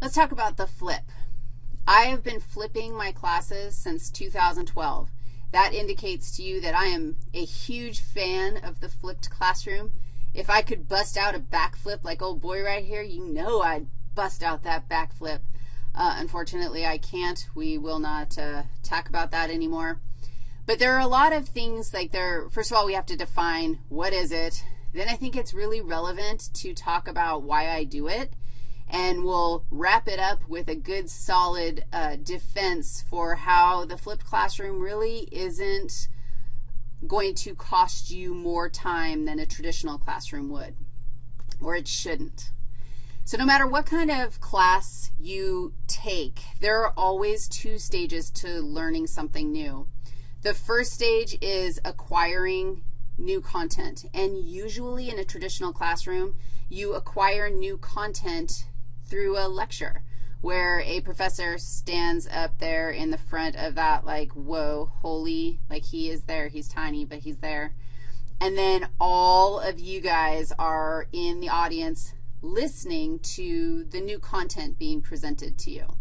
Let's talk about the flip. I have been flipping my classes since 2012. That indicates to you that I am a huge fan of the flipped classroom. If I could bust out a backflip like old boy right here, you know I'd bust out that backflip. Uh, unfortunately, I can't. We will not uh, talk about that anymore. But there are a lot of things like there, first of all, we have to define what is it. Then I think it's really relevant to talk about why I do it and we'll wrap it up with a good solid uh, defense for how the flipped classroom really isn't going to cost you more time than a traditional classroom would, or it shouldn't. So no matter what kind of class you take, there are always two stages to learning something new. The first stage is acquiring new content, and usually in a traditional classroom, you acquire new content through a lecture where a professor stands up there in the front of that, like, whoa, holy, like he is there. He's tiny, but he's there. And then all of you guys are in the audience listening to the new content being presented to you.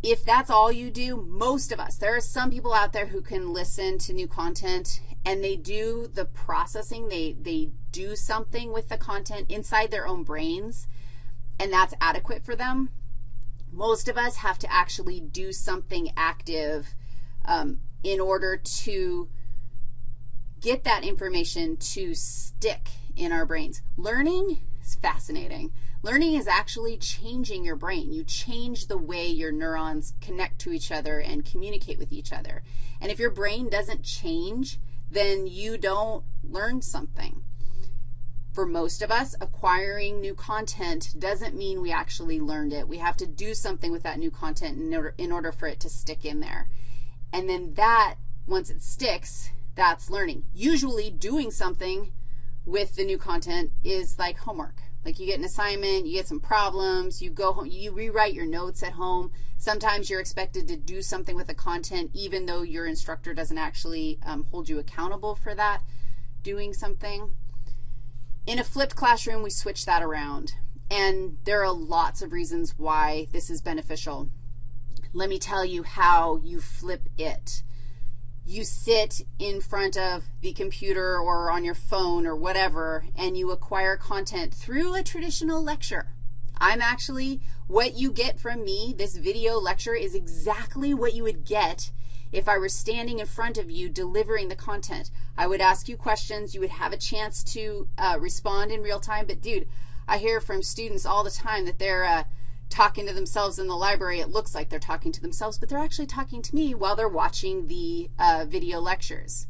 If that's all you do, most of us, there are some people out there who can listen to new content and they do the processing. They, they do something with the content inside their own brains and that's adequate for them. Most of us have to actually do something active um, in order to get that information to stick in our brains. Learning is fascinating. Learning is actually changing your brain. You change the way your neurons connect to each other and communicate with each other. And if your brain doesn't change, then you don't learn something for most of us, acquiring new content doesn't mean we actually learned it. We have to do something with that new content in order, in order for it to stick in there. And then that, once it sticks, that's learning. Usually doing something with the new content is like homework. Like you get an assignment, you get some problems, you go home, you rewrite your notes at home. Sometimes you're expected to do something with the content even though your instructor doesn't actually um, hold you accountable for that doing something. In a flipped classroom, we switch that around. And there are lots of reasons why this is beneficial. Let me tell you how you flip it. You sit in front of the computer or on your phone or whatever, and you acquire content through a traditional lecture. I'm actually, what you get from me, this video lecture, is exactly what you would get if I were standing in front of you delivering the content. I would ask you questions. You would have a chance to uh, respond in real time. But, dude, I hear from students all the time that they're uh, talking to themselves in the library. It looks like they're talking to themselves, but they're actually talking to me while they're watching the uh, video lectures.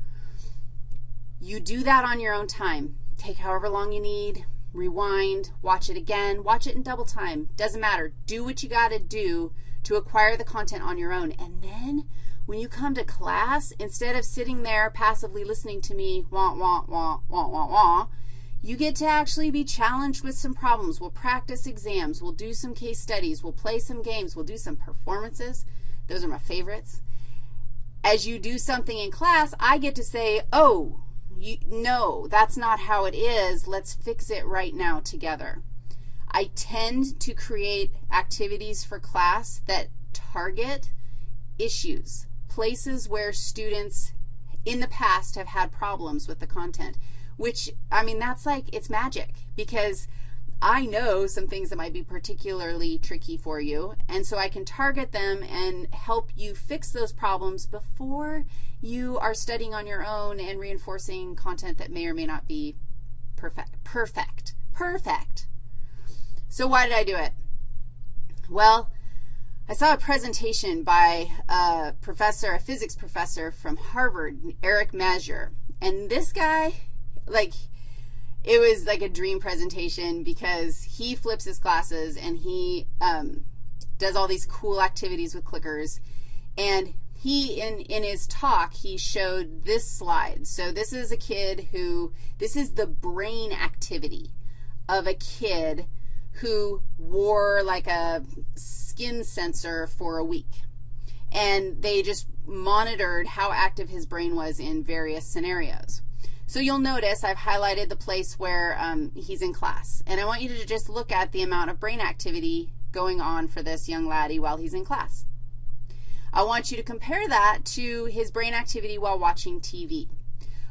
You do that on your own time. Take however long you need, rewind, watch it again, watch it in double time. Doesn't matter. Do what you got to do to acquire the content on your own. And then when you come to class, instead of sitting there passively listening to me, wah, wah, wah, wah, wah, wah, you get to actually be challenged with some problems. We'll practice exams. We'll do some case studies. We'll play some games. We'll do some performances. Those are my favorites. As you do something in class, I get to say, oh, you, no, that's not how it is. Let's fix it right now together. I tend to create activities for class that target issues places where students in the past have had problems with the content, which, I mean, that's like, it's magic because I know some things that might be particularly tricky for you, and so I can target them and help you fix those problems before you are studying on your own and reinforcing content that may or may not be perfect. Perfect. Perfect. So why did I do it? Well, I saw a presentation by a professor, a physics professor from Harvard, Eric Mazur. And this guy, like, it was like a dream presentation because he flips his classes and he um, does all these cool activities with clickers. And he, in, in his talk, he showed this slide. So this is a kid who, this is the brain activity of a kid who wore like a skin sensor for a week. And they just monitored how active his brain was in various scenarios. So you'll notice I've highlighted the place where um, he's in class. And I want you to just look at the amount of brain activity going on for this young laddie while he's in class. I want you to compare that to his brain activity while watching TV.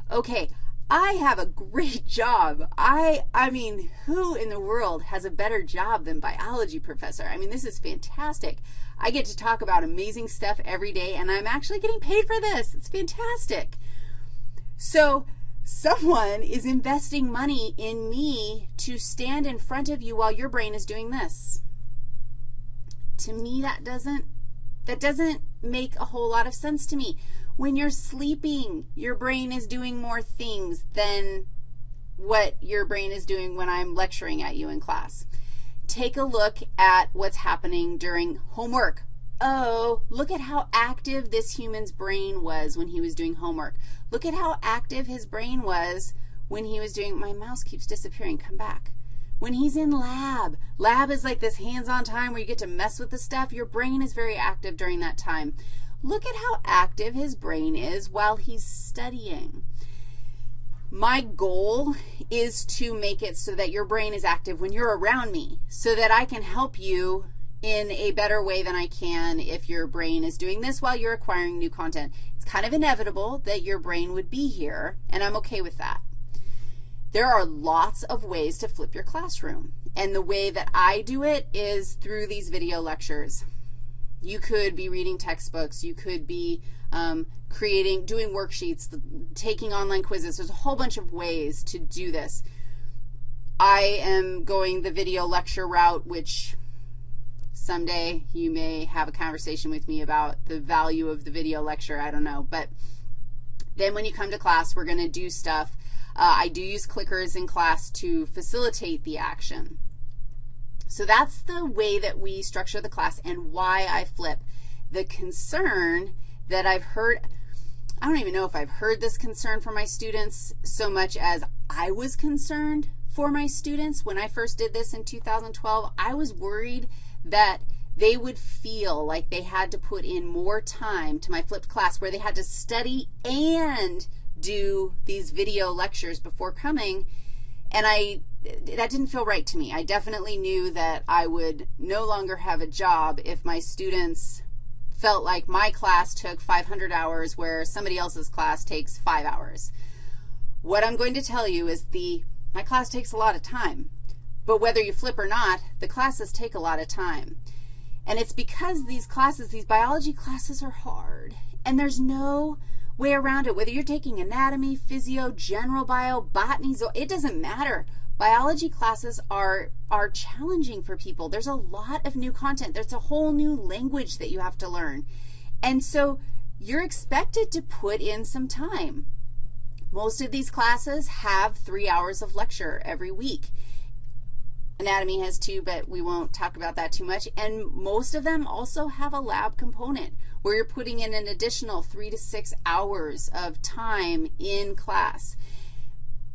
Okay, I have a great job. I I mean, who in the world has a better job than biology professor? I mean, this is fantastic. I get to talk about amazing stuff every day, and I'm actually getting paid for this. It's fantastic. So someone is investing money in me to stand in front of you while your brain is doing this. To me, that doesn't, that doesn't make a whole lot of sense to me. When you're sleeping, your brain is doing more things than what your brain is doing when I'm lecturing at you in class. Take a look at what's happening during homework. Oh, look at how active this human's brain was when he was doing homework. Look at how active his brain was when he was doing, my mouse keeps disappearing, come back. When he's in lab, lab is like this hands-on time where you get to mess with the stuff. Your brain is very active during that time. Look at how active his brain is while he's studying. My goal is to make it so that your brain is active when you're around me so that I can help you in a better way than I can if your brain is doing this while you're acquiring new content. It's kind of inevitable that your brain would be here, and I'm okay with that. There are lots of ways to flip your classroom, and the way that I do it is through these video lectures. You could be reading textbooks. You could be um, creating, doing worksheets, taking online quizzes. There's a whole bunch of ways to do this. I am going the video lecture route, which someday you may have a conversation with me about the value of the video lecture. I don't know. But then when you come to class, we're going to do stuff. Uh, I do use clickers in class to facilitate the action. So that's the way that we structure the class and why I flip. The concern that I've heard, I don't even know if I've heard this concern from my students so much as I was concerned for my students when I first did this in 2012. I was worried that they would feel like they had to put in more time to my flipped class where they had to study and do these video lectures before coming, and I that didn't feel right to me. I definitely knew that I would no longer have a job if my students felt like my class took 500 hours where somebody else's class takes 5 hours. What I'm going to tell you is the my class takes a lot of time. But whether you flip or not, the classes take a lot of time. And it's because these classes, these biology classes are hard, and there's no way around it. Whether you're taking anatomy, physio, general bio, botany, it doesn't matter. Biology classes are, are challenging for people. There's a lot of new content. There's a whole new language that you have to learn. And so you're expected to put in some time. Most of these classes have three hours of lecture every week. Anatomy has two, but we won't talk about that too much. And most of them also have a lab component where you're putting in an additional three to six hours of time in class.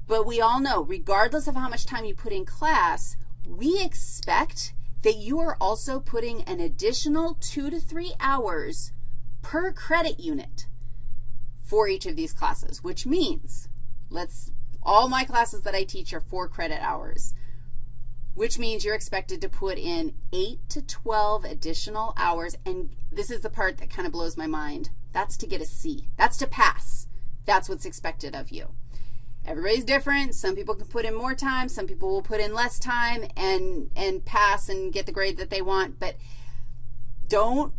But we all know, regardless of how much time you put in class, we expect that you are also putting an additional two to three hours per credit unit for each of these classes, which means let's all my classes that I teach are four credit hours which means you're expected to put in 8 to 12 additional hours. And this is the part that kind of blows my mind. That's to get a C. That's to pass. That's what's expected of you. Everybody's different. Some people can put in more time. Some people will put in less time and, and pass and get the grade that they want. But don't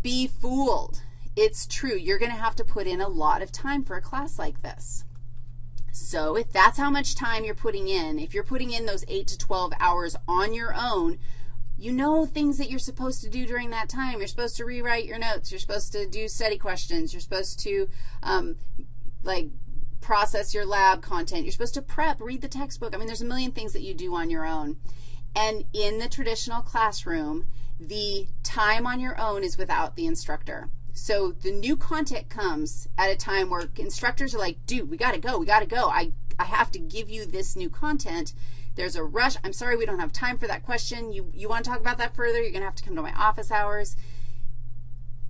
be fooled. It's true. You're going to have to put in a lot of time for a class like this. So if that's how much time you're putting in, if you're putting in those 8 to 12 hours on your own, you know things that you're supposed to do during that time. You're supposed to rewrite your notes. You're supposed to do study questions. You're supposed to, um, like, process your lab content. You're supposed to prep, read the textbook. I mean, there's a million things that you do on your own. And in the traditional classroom, the time on your own is without the instructor. So the new content comes at a time where instructors are like, dude, we got to go. We got to go. I, I have to give you this new content. There's a rush. I'm sorry we don't have time for that question. You, you want to talk about that further? You're going to have to come to my office hours.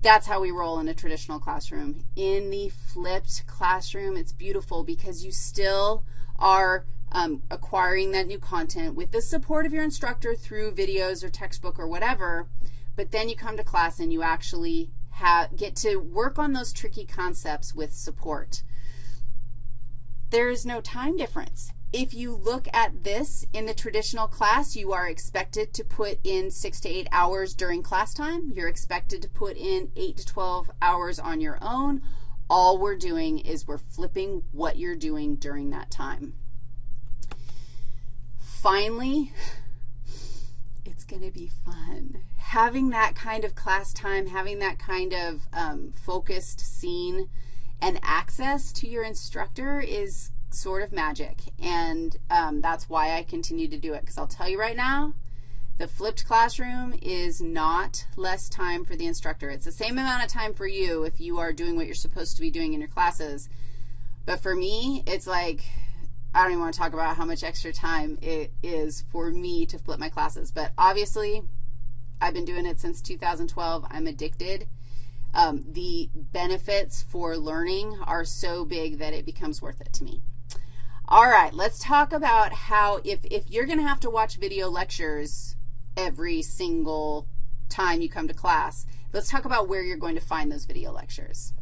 That's how we roll in a traditional classroom. In the flipped classroom, it's beautiful because you still are um, acquiring that new content with the support of your instructor through videos or textbook or whatever, but then you come to class and you actually have, get to work on those tricky concepts with support. There is no time difference. If you look at this in the traditional class, you are expected to put in 6 to 8 hours during class time. You're expected to put in 8 to 12 hours on your own. All we're doing is we're flipping what you're doing during that time. Finally, it's going to be fun. Having that kind of class time, having that kind of um, focused scene and access to your instructor is sort of magic, and um, that's why I continue to do it, because I'll tell you right now, the flipped classroom is not less time for the instructor. It's the same amount of time for you if you are doing what you're supposed to be doing in your classes. But for me, it's like, I don't even want to talk about how much extra time it is for me to flip my classes. But obviously, I've been doing it since 2012. I'm addicted. Um, the benefits for learning are so big that it becomes worth it to me. All right, let's talk about how if, if you're going to have to watch video lectures every single time you come to class, let's talk about where you're going to find those video lectures.